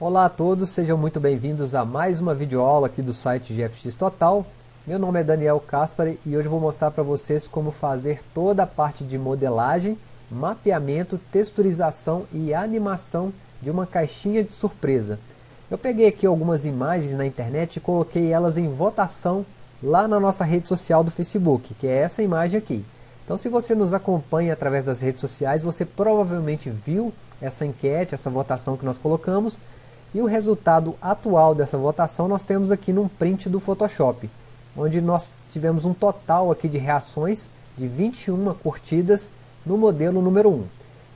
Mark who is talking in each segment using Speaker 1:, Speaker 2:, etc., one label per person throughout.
Speaker 1: Olá a todos, sejam muito bem-vindos a mais uma videoaula aqui do site GFX Total. Meu nome é Daniel Caspari e hoje vou mostrar para vocês como fazer toda a parte de modelagem, mapeamento, texturização e animação de uma caixinha de surpresa. Eu peguei aqui algumas imagens na internet e coloquei elas em votação lá na nossa rede social do Facebook, que é essa imagem aqui. Então se você nos acompanha através das redes sociais, você provavelmente viu essa enquete, essa votação que nós colocamos, e o resultado atual dessa votação nós temos aqui num print do Photoshop, onde nós tivemos um total aqui de reações de 21 curtidas no modelo número 1.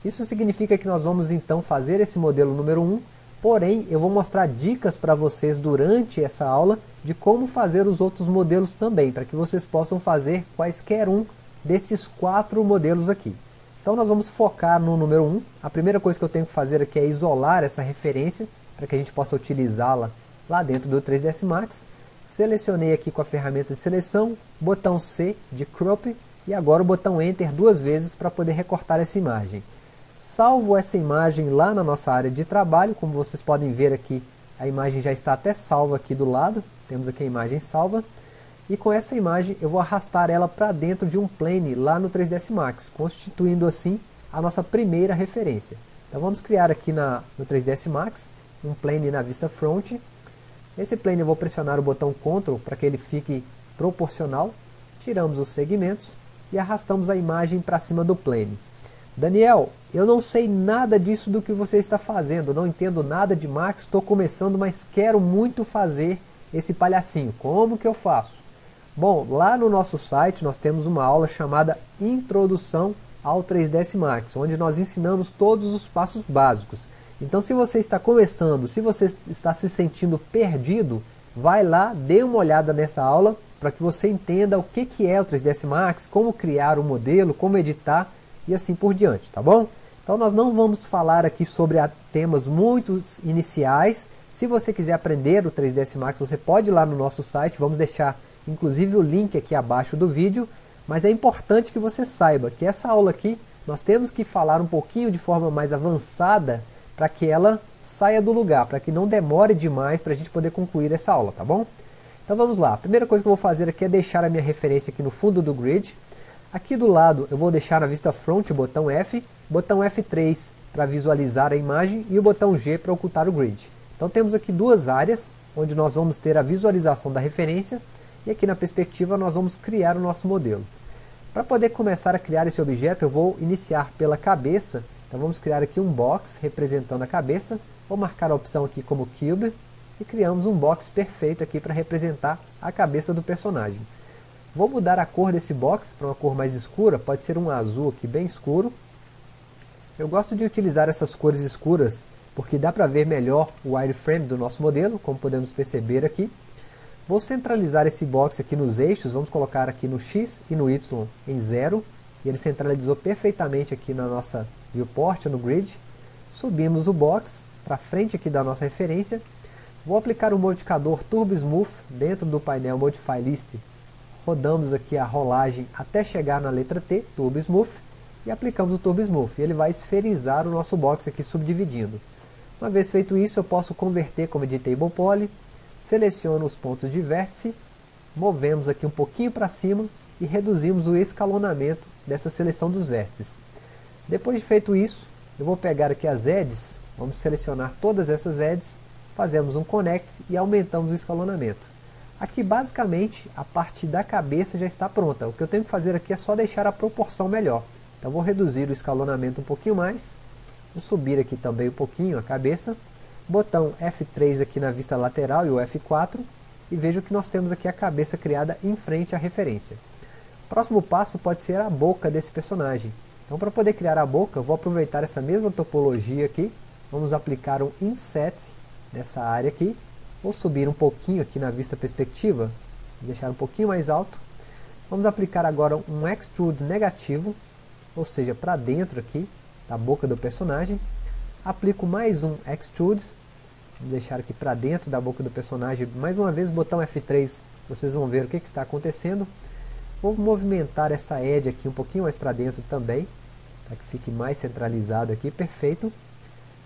Speaker 1: Isso significa que nós vamos então fazer esse modelo número 1, porém eu vou mostrar dicas para vocês durante essa aula de como fazer os outros modelos também, para que vocês possam fazer quaisquer um desses quatro modelos aqui. Então nós vamos focar no número 1. A primeira coisa que eu tenho que fazer aqui é isolar essa referência, para que a gente possa utilizá-la lá dentro do 3ds Max. Selecionei aqui com a ferramenta de seleção, botão C de crop e agora o botão Enter duas vezes para poder recortar essa imagem. Salvo essa imagem lá na nossa área de trabalho, como vocês podem ver aqui, a imagem já está até salva aqui do lado, temos aqui a imagem salva. E com essa imagem eu vou arrastar ela para dentro de um plane lá no 3ds Max, constituindo assim a nossa primeira referência. Então vamos criar aqui na, no 3ds Max um plane na vista front. Esse plane eu vou pressionar o botão Ctrl para que ele fique proporcional. Tiramos os segmentos e arrastamos a imagem para cima do plane. Daniel, eu não sei nada disso do que você está fazendo, não entendo nada de Max, estou começando, mas quero muito fazer esse palhacinho. Como que eu faço? Bom, lá no nosso site nós temos uma aula chamada Introdução ao 3ds Max, onde nós ensinamos todos os passos básicos. Então se você está começando, se você está se sentindo perdido, vai lá, dê uma olhada nessa aula para que você entenda o que, que é o 3ds Max, como criar o modelo, como editar e assim por diante, tá bom? Então nós não vamos falar aqui sobre temas muito iniciais. Se você quiser aprender o 3ds Max, você pode ir lá no nosso site, vamos deixar inclusive o link aqui abaixo do vídeo, mas é importante que você saiba que essa aula aqui, nós temos que falar um pouquinho de forma mais avançada para que ela saia do lugar, para que não demore demais para a gente poder concluir essa aula, tá bom? Então vamos lá, a primeira coisa que eu vou fazer aqui é deixar a minha referência aqui no fundo do grid. Aqui do lado eu vou deixar na vista front o botão F, botão F3 para visualizar a imagem e o botão G para ocultar o grid. Então temos aqui duas áreas onde nós vamos ter a visualização da referência e aqui na perspectiva nós vamos criar o nosso modelo. Para poder começar a criar esse objeto eu vou iniciar pela cabeça então vamos criar aqui um box representando a cabeça. Vou marcar a opção aqui como Cube. E criamos um box perfeito aqui para representar a cabeça do personagem. Vou mudar a cor desse box para uma cor mais escura. Pode ser um azul aqui bem escuro. Eu gosto de utilizar essas cores escuras porque dá para ver melhor o wireframe do nosso modelo, como podemos perceber aqui. Vou centralizar esse box aqui nos eixos, vamos colocar aqui no X e no Y em zero. E ele centralizou perfeitamente aqui na nossa viewport no grid, subimos o box para frente aqui da nossa referência, vou aplicar o modificador Turbo Smooth dentro do painel Modify List, rodamos aqui a rolagem até chegar na letra T, Turbo Smooth, e aplicamos o Turbo Smooth, ele vai esferizar o nosso box aqui subdividindo. Uma vez feito isso, eu posso converter como Editable Poly, seleciono os pontos de vértice, movemos aqui um pouquinho para cima e reduzimos o escalonamento dessa seleção dos vértices. Depois de feito isso, eu vou pegar aqui as edges, vamos selecionar todas essas edges, fazemos um connect e aumentamos o escalonamento. Aqui basicamente a parte da cabeça já está pronta, o que eu tenho que fazer aqui é só deixar a proporção melhor. Então vou reduzir o escalonamento um pouquinho mais, vou subir aqui também um pouquinho a cabeça, botão F3 aqui na vista lateral e o F4, e vejo que nós temos aqui a cabeça criada em frente à referência. O próximo passo pode ser a boca desse personagem. Então para poder criar a boca, eu vou aproveitar essa mesma topologia aqui, vamos aplicar um Inset nessa área aqui, vou subir um pouquinho aqui na vista perspectiva, deixar um pouquinho mais alto, vamos aplicar agora um Extrude negativo, ou seja, para dentro aqui da boca do personagem, aplico mais um Extrude, vamos deixar aqui para dentro da boca do personagem, mais uma vez botão F3, vocês vão ver o que, que está acontecendo, vou movimentar essa edge aqui um pouquinho mais para dentro também, para que fique mais centralizado aqui, perfeito.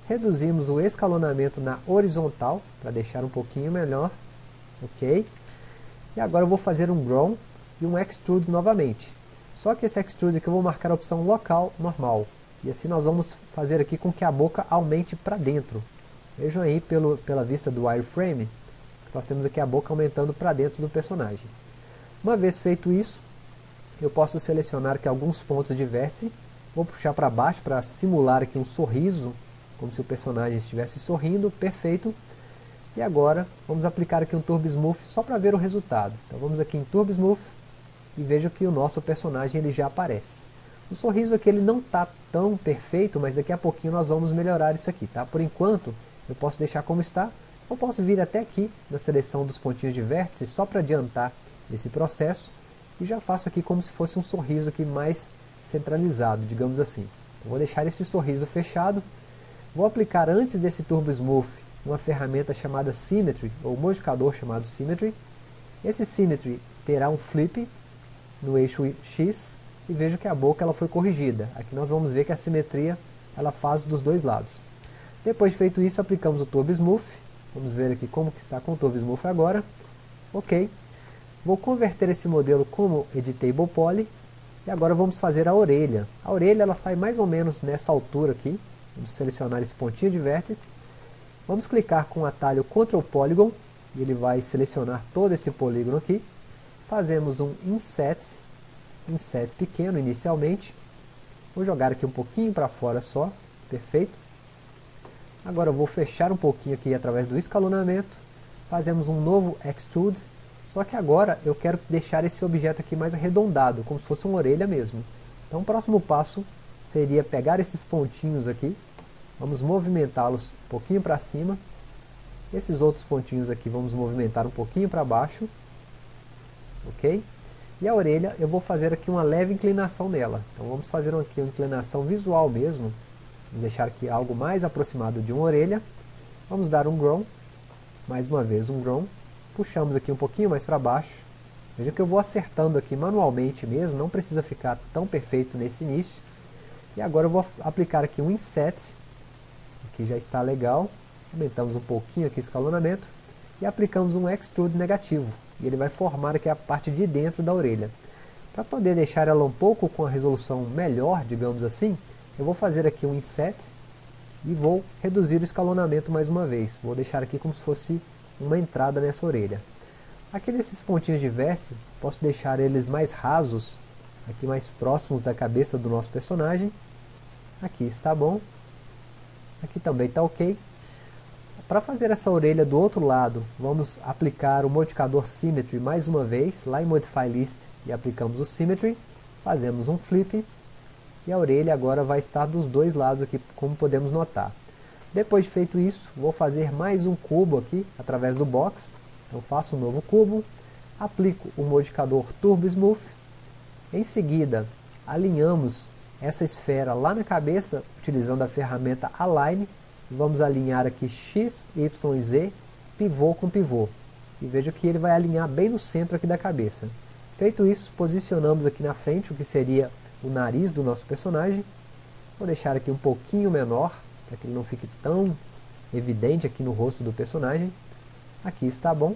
Speaker 1: reduzimos o escalonamento na horizontal, para deixar um pouquinho melhor, ok? E agora eu vou fazer um Grow e um Extrude novamente. Só que esse Extrude aqui eu vou marcar a opção local normal, e assim nós vamos fazer aqui com que a boca aumente para dentro. Vejam aí pelo, pela vista do wireframe, nós temos aqui a boca aumentando para dentro do personagem. Uma vez feito isso, eu posso selecionar aqui alguns pontos de vértice, vou puxar para baixo para simular aqui um sorriso, como se o personagem estivesse sorrindo, perfeito. E agora vamos aplicar aqui um Turbo Smooth só para ver o resultado. Então vamos aqui em Turbo Smooth e veja que o nosso personagem ele já aparece. O sorriso aqui ele não está tão perfeito, mas daqui a pouquinho nós vamos melhorar isso aqui. Tá? Por enquanto eu posso deixar como está, ou posso vir até aqui na seleção dos pontinhos de vértice só para adiantar esse processo e já faço aqui como se fosse um sorriso aqui mais centralizado, digamos assim. Eu vou deixar esse sorriso fechado, vou aplicar antes desse Turbo Smooth uma ferramenta chamada Symmetry, ou modificador chamado Symmetry. Esse Symmetry terá um flip no eixo X e vejo que a boca ela foi corrigida. Aqui nós vamos ver que a simetria ela faz dos dois lados. Depois de feito isso, aplicamos o Turbo Smooth. Vamos ver aqui como que está com o Turbo Smooth agora. Ok. Vou converter esse modelo como Editable Poly. E agora vamos fazer a orelha. A orelha ela sai mais ou menos nessa altura aqui. Vamos selecionar esse pontinho de vértice. Vamos clicar com o atalho Ctrl Polygon. E ele vai selecionar todo esse polígono aqui. Fazemos um Inset. Inset pequeno inicialmente. Vou jogar aqui um pouquinho para fora só. Perfeito. Agora eu vou fechar um pouquinho aqui através do escalonamento. Fazemos um novo Extrude só que agora eu quero deixar esse objeto aqui mais arredondado, como se fosse uma orelha mesmo. Então o próximo passo seria pegar esses pontinhos aqui, vamos movimentá-los um pouquinho para cima, esses outros pontinhos aqui vamos movimentar um pouquinho para baixo, ok? E a orelha eu vou fazer aqui uma leve inclinação nela, então vamos fazer aqui uma inclinação visual mesmo, vamos deixar aqui algo mais aproximado de uma orelha, vamos dar um grow, mais uma vez um grow, puxamos aqui um pouquinho mais para baixo. Veja que eu vou acertando aqui manualmente mesmo, não precisa ficar tão perfeito nesse início. E agora eu vou aplicar aqui um inset, aqui já está legal. Aumentamos um pouquinho aqui o escalonamento e aplicamos um extrude negativo. E ele vai formar aqui a parte de dentro da orelha. Para poder deixar ela um pouco com a resolução melhor, digamos assim, eu vou fazer aqui um inset e vou reduzir o escalonamento mais uma vez. Vou deixar aqui como se fosse uma entrada nessa orelha. Aqui nesses pontinhos de vértice, posso deixar eles mais rasos, aqui mais próximos da cabeça do nosso personagem. Aqui está bom. Aqui também está ok. Para fazer essa orelha do outro lado, vamos aplicar o modificador Symmetry mais uma vez, lá em Modify List, e aplicamos o Symmetry, fazemos um flip, e a orelha agora vai estar dos dois lados aqui, como podemos notar. Depois de feito isso, vou fazer mais um cubo aqui, através do box. Então faço um novo cubo, aplico o modificador Turbo Smooth. Em seguida, alinhamos essa esfera lá na cabeça, utilizando a ferramenta Align. Vamos alinhar aqui X, Y e Z, pivô com pivô. E veja que ele vai alinhar bem no centro aqui da cabeça. Feito isso, posicionamos aqui na frente o que seria o nariz do nosso personagem. Vou deixar aqui um pouquinho menor, para que ele não fique tão evidente aqui no rosto do personagem. Aqui está bom.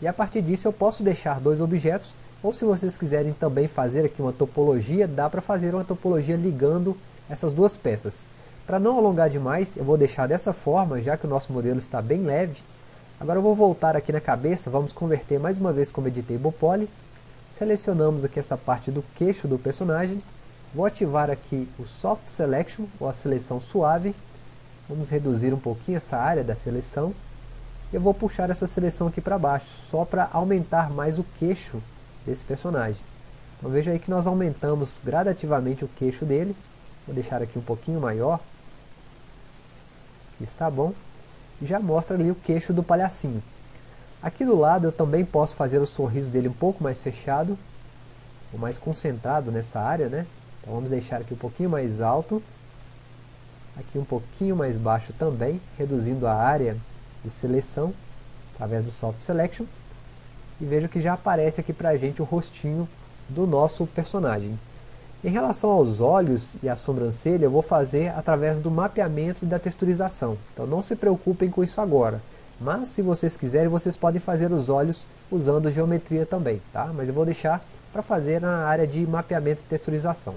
Speaker 1: E a partir disso eu posso deixar dois objetos, ou se vocês quiserem também fazer aqui uma topologia, dá para fazer uma topologia ligando essas duas peças. Para não alongar demais, eu vou deixar dessa forma, já que o nosso modelo está bem leve. Agora eu vou voltar aqui na cabeça, vamos converter mais uma vez como Editable Poly. Selecionamos aqui essa parte do queixo do personagem Vou ativar aqui o Soft Selection, ou a seleção suave. Vamos reduzir um pouquinho essa área da seleção. Eu vou puxar essa seleção aqui para baixo, só para aumentar mais o queixo desse personagem. Então veja aí que nós aumentamos gradativamente o queixo dele. Vou deixar aqui um pouquinho maior. Está bom. E já mostra ali o queixo do palhacinho. Aqui do lado eu também posso fazer o sorriso dele um pouco mais fechado, ou mais concentrado nessa área, né? Então vamos deixar aqui um pouquinho mais alto, aqui um pouquinho mais baixo também, reduzindo a área de seleção através do Soft Selection. E veja que já aparece aqui para a gente o rostinho do nosso personagem. Em relação aos olhos e a sobrancelha, eu vou fazer através do mapeamento e da texturização. Então não se preocupem com isso agora. Mas se vocês quiserem, vocês podem fazer os olhos usando geometria também. Tá? Mas eu vou deixar para fazer na área de mapeamento e texturização.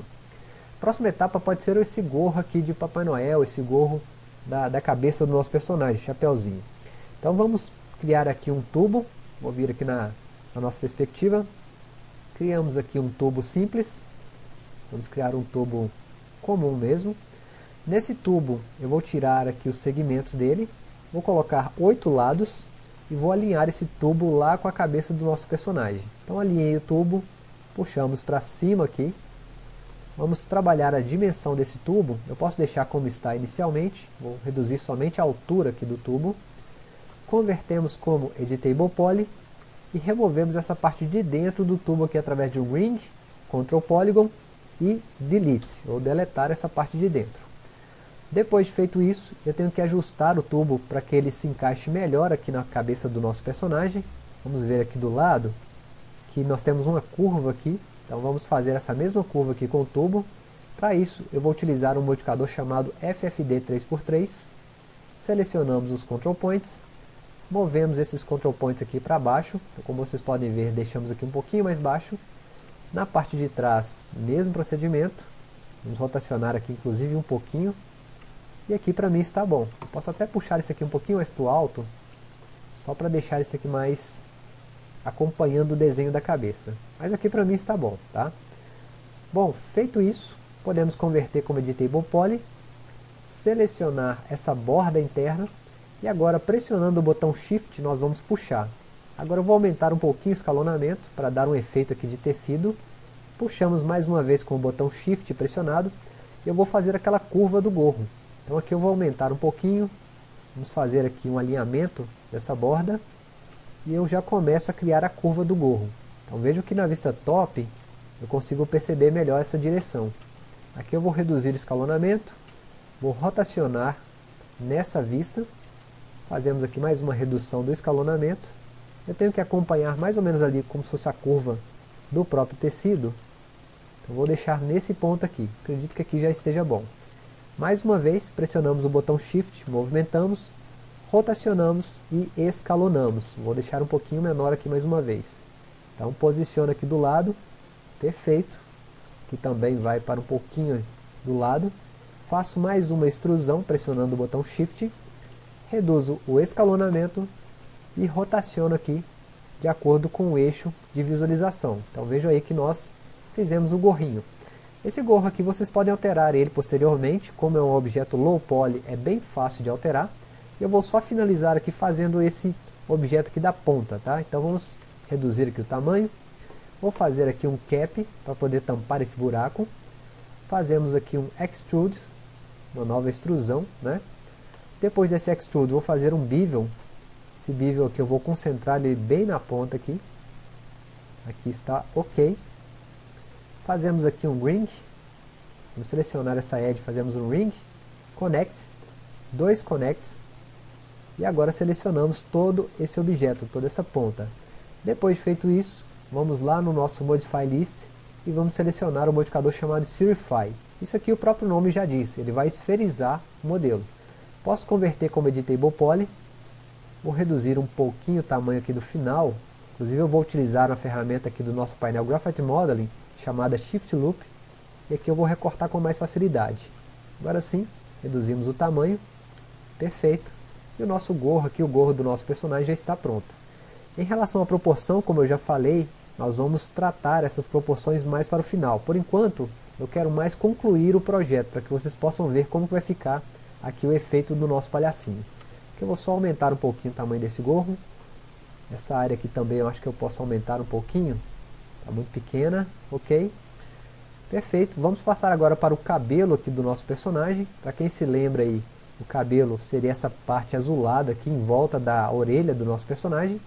Speaker 1: Próxima etapa pode ser esse gorro aqui de Papai Noel, esse gorro da, da cabeça do nosso personagem, chapéuzinho. Então vamos criar aqui um tubo, vou vir aqui na, na nossa perspectiva, criamos aqui um tubo simples, Vamos criar um tubo comum mesmo. Nesse tubo eu vou tirar aqui os segmentos dele, vou colocar oito lados e vou alinhar esse tubo lá com a cabeça do nosso personagem. Então alinhei o tubo, puxamos para cima aqui. Vamos trabalhar a dimensão desse tubo, eu posso deixar como está inicialmente, vou reduzir somente a altura aqui do tubo. Convertemos como Editable Poly e removemos essa parte de dentro do tubo aqui através de um Ring, Ctrl Polygon e delete, ou deletar essa parte de dentro. Depois de feito isso, eu tenho que ajustar o tubo para que ele se encaixe melhor aqui na cabeça do nosso personagem. Vamos ver aqui do lado que nós temos uma curva aqui, então vamos fazer essa mesma curva aqui com o tubo. Para isso, eu vou utilizar um modificador chamado FFD 3x3. Selecionamos os control points, movemos esses control points aqui para baixo, então, como vocês podem ver, deixamos aqui um pouquinho mais baixo, na parte de trás, mesmo procedimento. Vamos rotacionar aqui inclusive um pouquinho. E aqui para mim está bom. Eu posso até puxar isso aqui um pouquinho mais para o alto, só para deixar isso aqui mais acompanhando o desenho da cabeça. Mas aqui para mim está bom, tá? Bom, feito isso, podemos converter como Editable Poly, selecionar essa borda interna e agora pressionando o botão Shift nós vamos puxar. Agora eu vou aumentar um pouquinho o escalonamento para dar um efeito aqui de tecido. Puxamos mais uma vez com o botão Shift pressionado e eu vou fazer aquela curva do gorro. Então aqui eu vou aumentar um pouquinho, vamos fazer aqui um alinhamento dessa borda e eu já começo a criar a curva do gorro. Então vejo que na vista top eu consigo perceber melhor essa direção. Aqui eu vou reduzir o escalonamento, vou rotacionar nessa vista, fazemos aqui mais uma redução do escalonamento eu tenho que acompanhar mais ou menos ali como se fosse a curva do próprio tecido. Então vou deixar nesse ponto aqui, acredito que aqui já esteja bom. Mais uma vez, pressionamos o botão Shift, movimentamos, rotacionamos e escalonamos. Vou deixar um pouquinho menor aqui mais uma vez. Então posiciona aqui do lado, perfeito. Que também vai para um pouquinho do lado. Faço mais uma extrusão pressionando o botão Shift. Reduzo o escalonamento e rotaciono aqui de acordo com o eixo de visualização. Então veja aí que nós fizemos o gorrinho. Esse gorro aqui vocês podem alterar ele posteriormente, como é um objeto low poly, é bem fácil de alterar. Eu vou só finalizar aqui fazendo esse objeto aqui da ponta, tá? Então vamos reduzir aqui o tamanho. Vou fazer aqui um cap para poder tampar esse buraco. Fazemos aqui um extrude, uma nova extrusão, né? Depois desse extrude, vou fazer um bevel esse bevel aqui eu vou concentrar ele bem na ponta aqui. Aqui está ok. Fazemos aqui um ring. Vamos selecionar essa edge, fazemos um ring. Connect. Dois connects. E agora selecionamos todo esse objeto, toda essa ponta. Depois de feito isso, vamos lá no nosso Modify List e vamos selecionar o modificador chamado Spherify. Isso aqui o próprio nome já diz, ele vai esferizar o modelo. Posso converter como Editable Poly, Vou reduzir um pouquinho o tamanho aqui do final. Inclusive eu vou utilizar uma ferramenta aqui do nosso painel Graphite Modeling, chamada Shift Loop. E aqui eu vou recortar com mais facilidade. Agora sim, reduzimos o tamanho. Perfeito. E o nosso gorro aqui, o gorro do nosso personagem já está pronto. Em relação à proporção, como eu já falei, nós vamos tratar essas proporções mais para o final. Por enquanto, eu quero mais concluir o projeto, para que vocês possam ver como vai ficar aqui o efeito do nosso palhacinho eu vou só aumentar um pouquinho o tamanho desse gorro. Essa área aqui também eu acho que eu posso aumentar um pouquinho. Está muito pequena, ok. Perfeito, vamos passar agora para o cabelo aqui do nosso personagem. Para quem se lembra aí, o cabelo seria essa parte azulada aqui em volta da orelha do nosso personagem.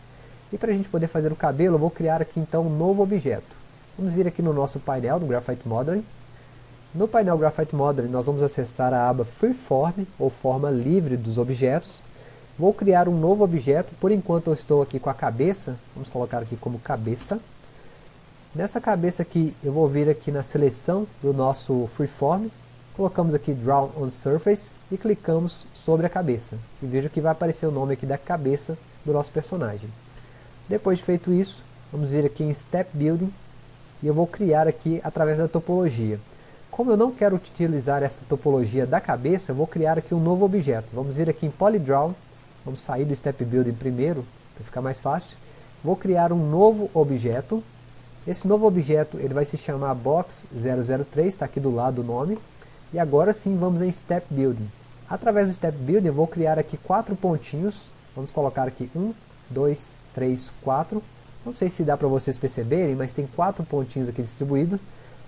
Speaker 1: E para a gente poder fazer o cabelo, eu vou criar aqui então um novo objeto. Vamos vir aqui no nosso painel do Graphite Modeling. No painel Graphite Modeling nós vamos acessar a aba Freeform, ou forma livre dos objetos. Vou criar um novo objeto, por enquanto eu estou aqui com a cabeça, vamos colocar aqui como cabeça. Nessa cabeça aqui, eu vou vir aqui na seleção do nosso Freeform, colocamos aqui Draw on Surface e clicamos sobre a cabeça. E veja que vai aparecer o nome aqui da cabeça do nosso personagem. Depois de feito isso, vamos vir aqui em Step Building e eu vou criar aqui através da topologia. Como eu não quero utilizar essa topologia da cabeça, eu vou criar aqui um novo objeto. Vamos vir aqui em Polydraw, vamos sair do Step Building primeiro, para ficar mais fácil. Vou criar um novo objeto. Esse novo objeto ele vai se chamar Box003, está aqui do lado o nome. E agora sim vamos em Step Building. Através do Step Building eu vou criar aqui quatro pontinhos. Vamos colocar aqui um, dois, três, quatro. Não sei se dá para vocês perceberem, mas tem quatro pontinhos aqui distribuídos.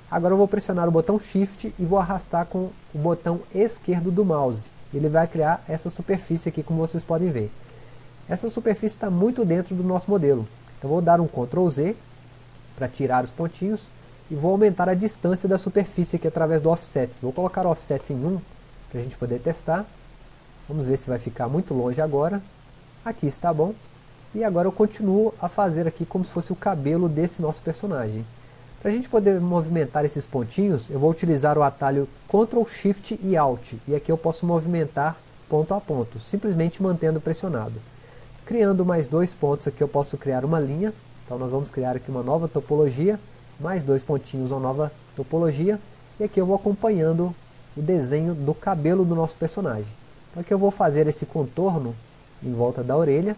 Speaker 1: Agora eu vou pressionar o botão Shift e vou arrastar com o botão esquerdo do mouse. Ele vai criar essa superfície aqui, como vocês podem ver. Essa superfície está muito dentro do nosso modelo. Então vou dar um Ctrl Z para tirar os pontinhos e vou aumentar a distância da superfície aqui através do Offset. Vou colocar o Offset em 1 para a gente poder testar. Vamos ver se vai ficar muito longe agora. Aqui está bom. E agora eu continuo a fazer aqui como se fosse o cabelo desse nosso personagem. Para a gente poder movimentar esses pontinhos, eu vou utilizar o atalho Ctrl, Shift e Alt. E aqui eu posso movimentar ponto a ponto, simplesmente mantendo pressionado. Criando mais dois pontos aqui eu posso criar uma linha. Então nós vamos criar aqui uma nova topologia, mais dois pontinhos, uma nova topologia. E aqui eu vou acompanhando o desenho do cabelo do nosso personagem. Então aqui eu vou fazer esse contorno em volta da orelha.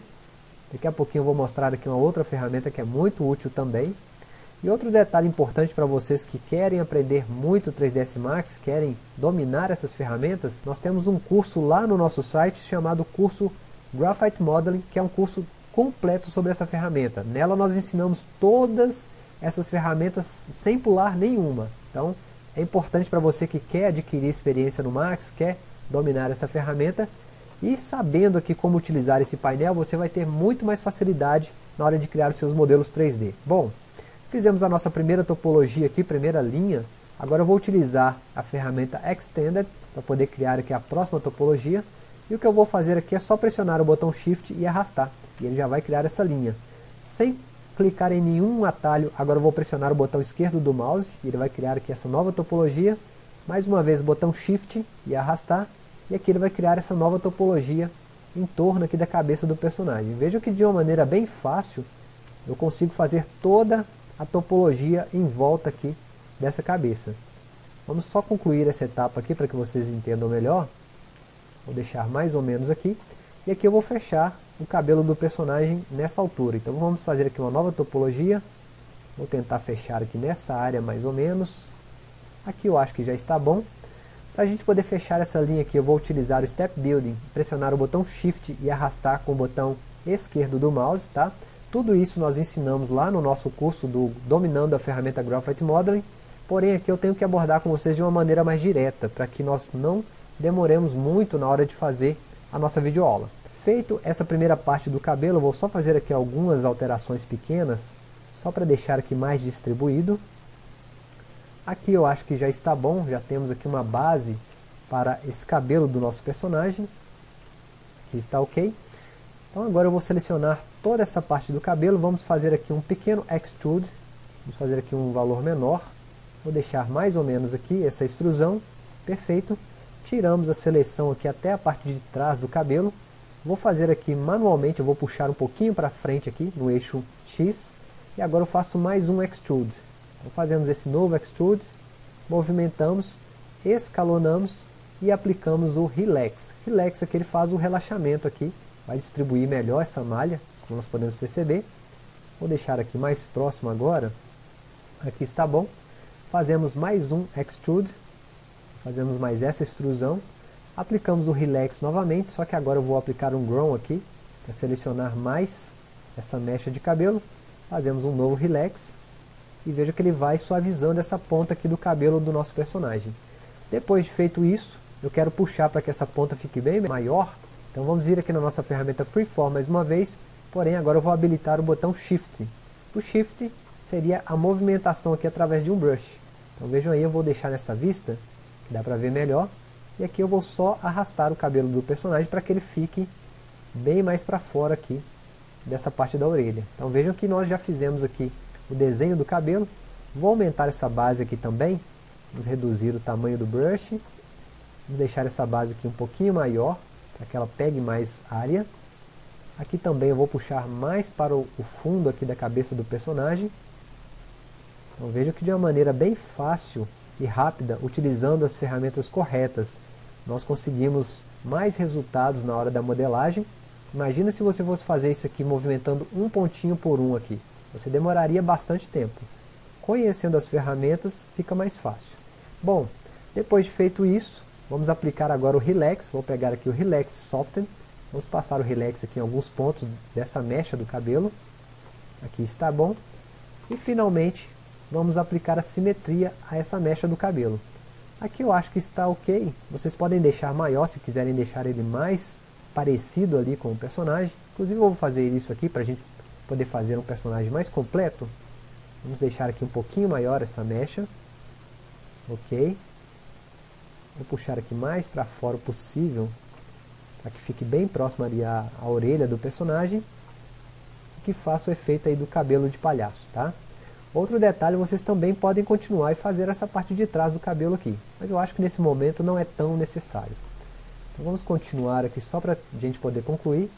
Speaker 1: Daqui a pouquinho eu vou mostrar aqui uma outra ferramenta que é muito útil também. E outro detalhe importante para vocês que querem aprender muito 3ds Max, querem dominar essas ferramentas, nós temos um curso lá no nosso site chamado curso Graphite Modeling, que é um curso completo sobre essa ferramenta. Nela nós ensinamos todas essas ferramentas sem pular nenhuma. Então é importante para você que quer adquirir experiência no Max, quer dominar essa ferramenta, e sabendo aqui como utilizar esse painel, você vai ter muito mais facilidade na hora de criar os seus modelos 3D. Bom, fizemos a nossa primeira topologia aqui, primeira linha. Agora eu vou utilizar a ferramenta Extended para poder criar aqui a próxima topologia. E o que eu vou fazer aqui é só pressionar o botão Shift e arrastar. E ele já vai criar essa linha. Sem clicar em nenhum atalho, agora vou pressionar o botão esquerdo do mouse. E ele vai criar aqui essa nova topologia. Mais uma vez o botão Shift e arrastar e aqui ele vai criar essa nova topologia em torno aqui da cabeça do personagem. Vejam que de uma maneira bem fácil eu consigo fazer toda a topologia em volta aqui dessa cabeça. Vamos só concluir essa etapa aqui para que vocês entendam melhor. Vou deixar mais ou menos aqui. E aqui eu vou fechar o cabelo do personagem nessa altura. Então vamos fazer aqui uma nova topologia. Vou tentar fechar aqui nessa área mais ou menos. Aqui eu acho que já está bom. Para a gente poder fechar essa linha aqui, eu vou utilizar o Step Building, pressionar o botão Shift e arrastar com o botão esquerdo do mouse, tá? Tudo isso nós ensinamos lá no nosso curso do Dominando a Ferramenta Graphite Modeling, porém aqui eu tenho que abordar com vocês de uma maneira mais direta, para que nós não demoremos muito na hora de fazer a nossa videoaula. Feito essa primeira parte do cabelo, vou só fazer aqui algumas alterações pequenas, só para deixar aqui mais distribuído. Aqui eu acho que já está bom, já temos aqui uma base para esse cabelo do nosso personagem. Aqui está ok. Então agora eu vou selecionar toda essa parte do cabelo, vamos fazer aqui um pequeno extrude, vamos fazer aqui um valor menor, vou deixar mais ou menos aqui essa extrusão, perfeito. Tiramos a seleção aqui até a parte de trás do cabelo, vou fazer aqui manualmente, eu vou puxar um pouquinho para frente aqui no eixo X, e agora eu faço mais um extrude. Então fazemos esse novo extrude, movimentamos, escalonamos e aplicamos o relax. Relax aqui ele faz o relaxamento aqui, vai distribuir melhor essa malha, como nós podemos perceber. Vou deixar aqui mais próximo agora. Aqui está bom. Fazemos mais um extrude, fazemos mais essa extrusão, aplicamos o relax novamente, só que agora eu vou aplicar um grow aqui, para selecionar mais essa mecha de cabelo. Fazemos um novo relax, e veja que ele vai suavizando essa ponta aqui do cabelo do nosso personagem. Depois de feito isso, eu quero puxar para que essa ponta fique bem maior, então vamos vir aqui na nossa ferramenta Freeform mais uma vez, porém agora eu vou habilitar o botão Shift. O Shift seria a movimentação aqui através de um brush. Então vejam aí, eu vou deixar nessa vista, que dá para ver melhor, e aqui eu vou só arrastar o cabelo do personagem para que ele fique bem mais para fora aqui dessa parte da orelha. Então vejam que nós já fizemos aqui o desenho do cabelo. Vou aumentar essa base aqui também, vamos reduzir o tamanho do brush, vamos deixar essa base aqui um pouquinho maior, para que ela pegue mais área. Aqui também eu vou puxar mais para o fundo aqui da cabeça do personagem. Então veja que de uma maneira bem fácil e rápida, utilizando as ferramentas corretas, nós conseguimos mais resultados na hora da modelagem. Imagina se você fosse fazer isso aqui movimentando um pontinho por um aqui. Você demoraria bastante tempo. Conhecendo as ferramentas, fica mais fácil. Bom, depois de feito isso, vamos aplicar agora o Relax. Vou pegar aqui o Relax Soften. Vamos passar o Relax aqui em alguns pontos dessa mecha do cabelo. Aqui está bom. E finalmente, vamos aplicar a simetria a essa mecha do cabelo. Aqui eu acho que está ok. Vocês podem deixar maior se quiserem deixar ele mais parecido ali com o personagem. Inclusive eu vou fazer isso aqui para a gente poder fazer um personagem mais completo. Vamos deixar aqui um pouquinho maior essa mecha. Ok. Vou puxar aqui mais para fora o possível. Para que fique bem próximo ali à, à orelha do personagem. Que faça o efeito aí do cabelo de palhaço, tá? Outro detalhe, vocês também podem continuar e fazer essa parte de trás do cabelo aqui. Mas eu acho que nesse momento não é tão necessário. Então vamos continuar aqui só para a gente poder concluir.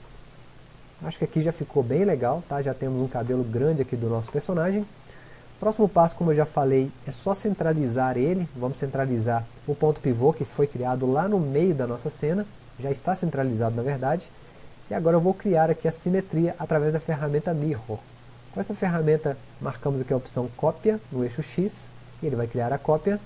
Speaker 1: Acho que aqui já ficou bem legal, tá? Já temos um cabelo grande aqui do nosso personagem. Próximo passo, como eu já falei, é só centralizar ele. Vamos centralizar o ponto pivô que foi criado lá no meio da nossa cena. Já está centralizado na verdade. E agora eu vou criar aqui a simetria através da ferramenta Mirror. Com essa ferramenta, marcamos aqui a opção cópia no eixo X, e ele vai criar a cópia.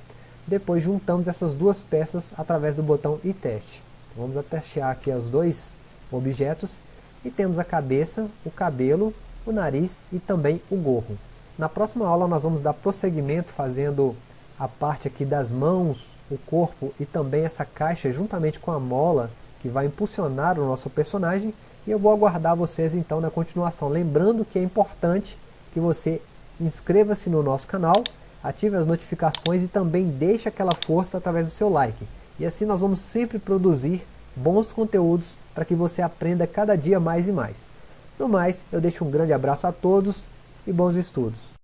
Speaker 1: Depois juntamos essas duas peças através do botão e teste. Então, vamos testear aqui os dois objetos e temos a cabeça, o cabelo, o nariz e também o gorro. Na próxima aula nós vamos dar prosseguimento fazendo a parte aqui das mãos, o corpo e também essa caixa juntamente com a mola que vai impulsionar o nosso personagem e eu vou aguardar vocês então na continuação. Lembrando que é importante que você inscreva-se no nosso canal, ative as notificações e também deixe aquela força através do seu like. E assim nós vamos sempre produzir bons conteúdos para que você aprenda cada dia mais e mais. No mais, eu deixo um grande abraço a todos e bons estudos.